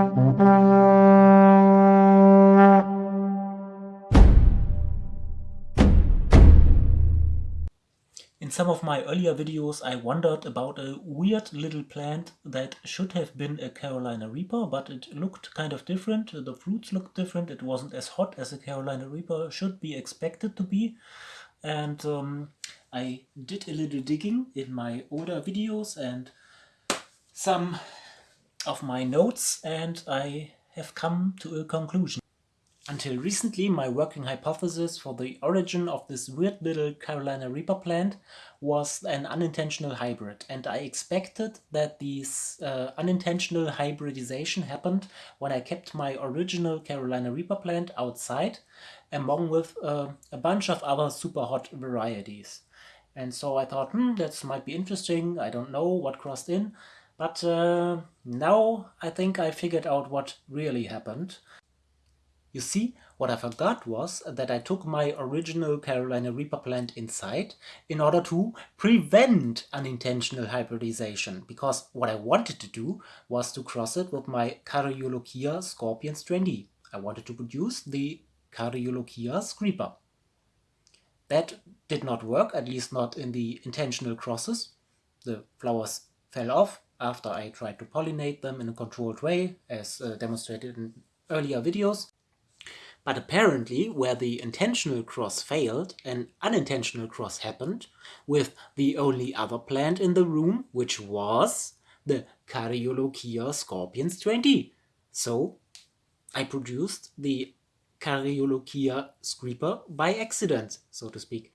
In some of my earlier videos I wondered about a weird little plant that should have been a Carolina Reaper, but it looked kind of different. The fruits looked different. It wasn't as hot as a Carolina Reaper should be expected to be. And um, I did a little digging in my older videos and some of my notes and I have come to a conclusion. Until recently, my working hypothesis for the origin of this weird little Carolina Reaper plant was an unintentional hybrid, and I expected that this uh, unintentional hybridization happened when I kept my original Carolina Reaper plant outside, among with uh, a bunch of other super hot varieties. And so I thought, hmm, that might be interesting, I don't know what crossed in, but uh, now I think I figured out what really happened. You see, what I forgot was that I took my original Carolina Reaper plant inside in order to prevent unintentional hybridization, because what I wanted to do was to cross it with my Cariolochia Scorpion strain I wanted to produce the Cariolochia screeper. That did not work, at least not in the intentional crosses. The flowers fell off after I tried to pollinate them in a controlled way, as uh, demonstrated in earlier videos. But apparently, where the intentional cross failed, an unintentional cross happened with the only other plant in the room, which was the Cariolochia scorpion strain D. So I produced the Cariolochia screeper by accident, so to speak.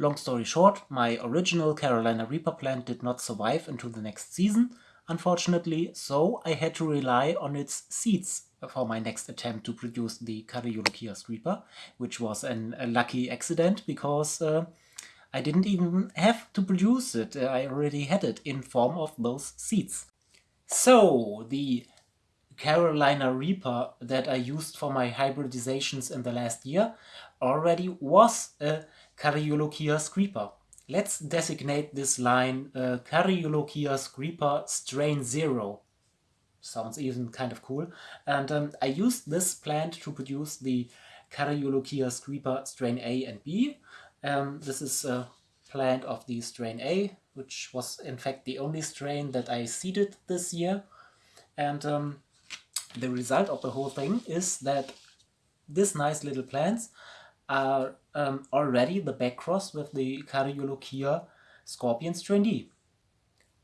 Long story short, my original Carolina Reaper plant did not survive into the next season, unfortunately, so I had to rely on its seeds for my next attempt to produce the Cariolochia Reaper, which was an, a lucky accident because uh, I didn't even have to produce it. Uh, I already had it in form of those seeds. So, the Carolina Reaper that I used for my hybridizations in the last year already was a Cariolochia Screeper. Let's designate this line uh, Cariolochia Screeper Strain 0 sounds even kind of cool. And um, I used this plant to produce the Cariolochia screeper strain A and B. Um, this is a plant of the strain A, which was in fact the only strain that I seeded this year. And um, the result of the whole thing is that these nice little plants are um, already the backcross with the Cariolochia scorpion strain D.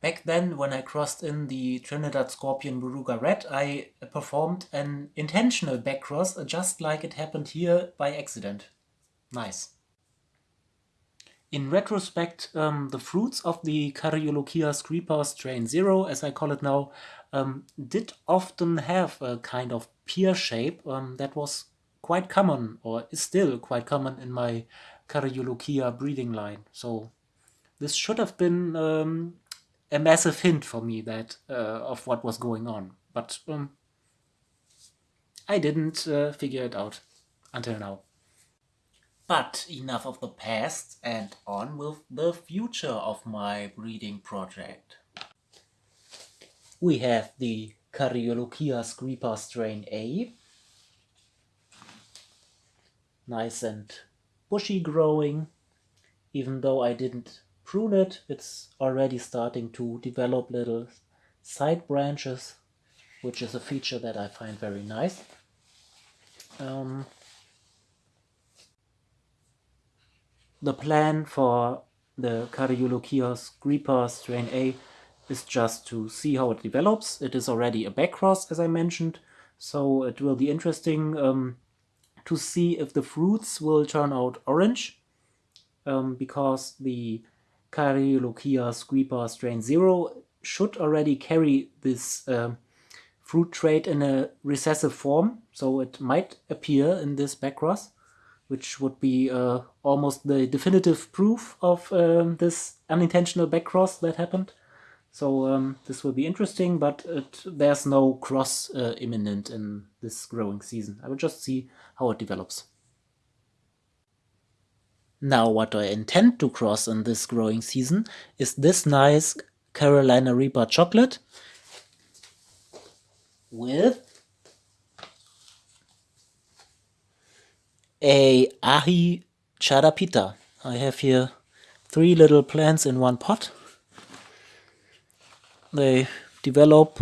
Back then, when I crossed in the Trinidad Scorpion Moruga Red, I performed an intentional backcross, just like it happened here by accident. Nice. In retrospect, um, the fruits of the Cariolochia screeper strain 0, as I call it now, um, did often have a kind of pear shape um, that was quite common, or is still quite common in my Cariolochia breeding line. So this should have been um, a massive hint for me that uh, of what was going on. But um, I didn't uh, figure it out until now. But enough of the past and on with the future of my breeding project. We have the Cariolochia screeper strain A. Nice and bushy growing, even though I didn't prune it, it's already starting to develop little side branches, which is a feature that I find very nice. Um, the plan for the Cariolochia screeper strain A is just to see how it develops. It is already a backcross, as I mentioned, so it will be interesting um, to see if the fruits will turn out orange, um, because the Cariolochia screeper strain 0 should already carry this uh, fruit trait in a recessive form, so it might appear in this backcross, which would be uh, almost the definitive proof of um, this unintentional backcross that happened. So um, this will be interesting, but it, there's no cross uh, imminent in this growing season. I will just see how it develops. Now what I intend to cross in this growing season is this nice Carolina Reaper chocolate with a Aji Charapita. I have here three little plants in one pot. They develop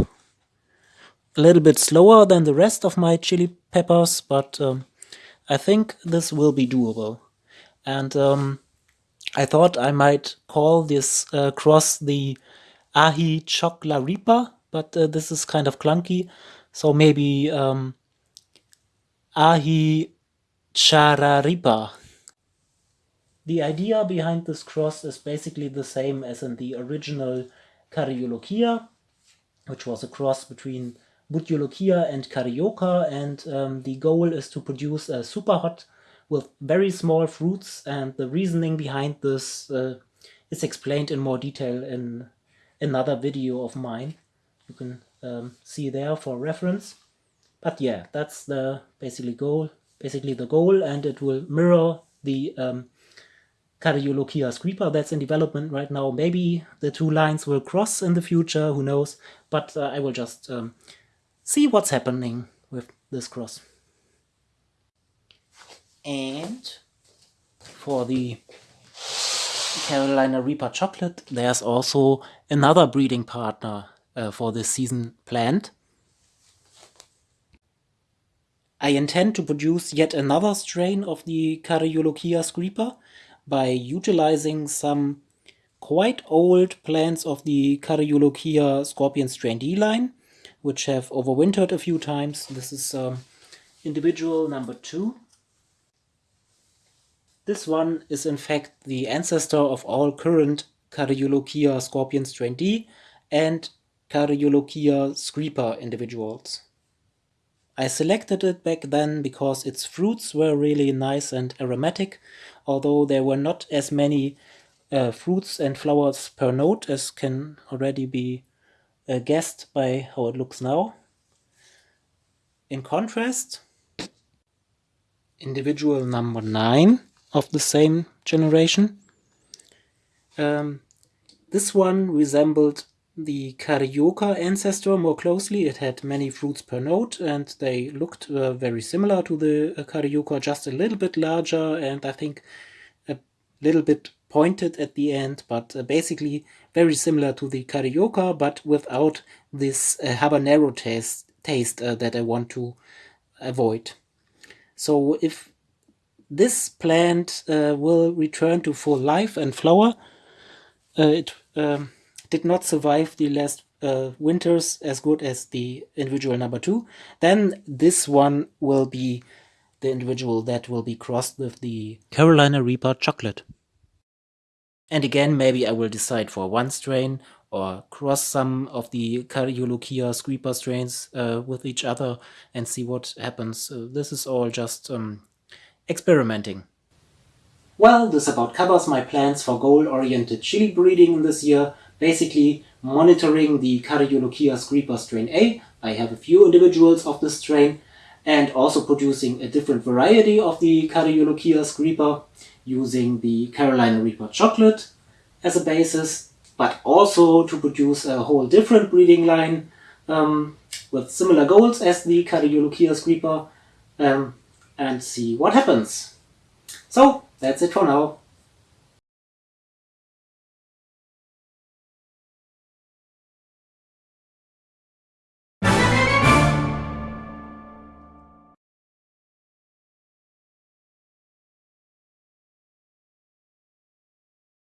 a little bit slower than the rest of my chili peppers, but um, I think this will be doable. And um, I thought I might call this uh, cross the Ahi Choclaripa, but uh, this is kind of clunky. So maybe um, Ahi Chararipa. The idea behind this cross is basically the same as in the original Caryolochia, which was a cross between Bhut Jolokia and Carioca, and um, the goal is to produce a super hot with very small fruits, and the reasoning behind this uh, is explained in more detail in another video of mine. You can um, see there for reference. But yeah, that's the basically goal, basically the goal, and it will mirror the um, Caryolochia screeper that's in development right now. Maybe the two lines will cross in the future, who knows, but uh, I will just um, see what's happening with this cross. And for the Carolina Reaper chocolate, there's also another breeding partner uh, for this season planned. I intend to produce yet another strain of the Caryolochia screeper by utilizing some quite old plants of the Caryolochia scorpion strain D line, which have overwintered a few times. This is um, individual number two. This one is in fact the ancestor of all current Caryolochia scorpion strain D and Caryolochia screeper individuals. I selected it back then because its fruits were really nice and aromatic, although there were not as many uh, fruits and flowers per note as can already be uh, guessed by how it looks now. In contrast, individual number 9 of the same generation. Um, this one resembled the Carioca ancestor more closely. It had many fruits per note and they looked uh, very similar to the uh, Carioca, just a little bit larger and I think a little bit pointed at the end, but uh, basically very similar to the Carioca, but without this uh, habanero taste, taste uh, that I want to avoid. So if this plant will return to full life and flower, it um, did not survive the last uh, winters as good as the individual number two, then this one will be the individual that will be crossed with the Carolina Reaper chocolate. And again, maybe I will decide for one strain or cross some of the Caryolochia screeper strains uh, with each other and see what happens. Uh, this is all just um, experimenting. Well, this about covers my plans for goal-oriented chili breeding this year basically monitoring the Caryolochia screeper strain A. I have a few individuals of this strain and also producing a different variety of the Caryolochia screeper using the Carolina Reaper chocolate as a basis, but also to produce a whole different breeding line um, with similar goals as the Caryolochia screeper um, and see what happens. So that's it for now.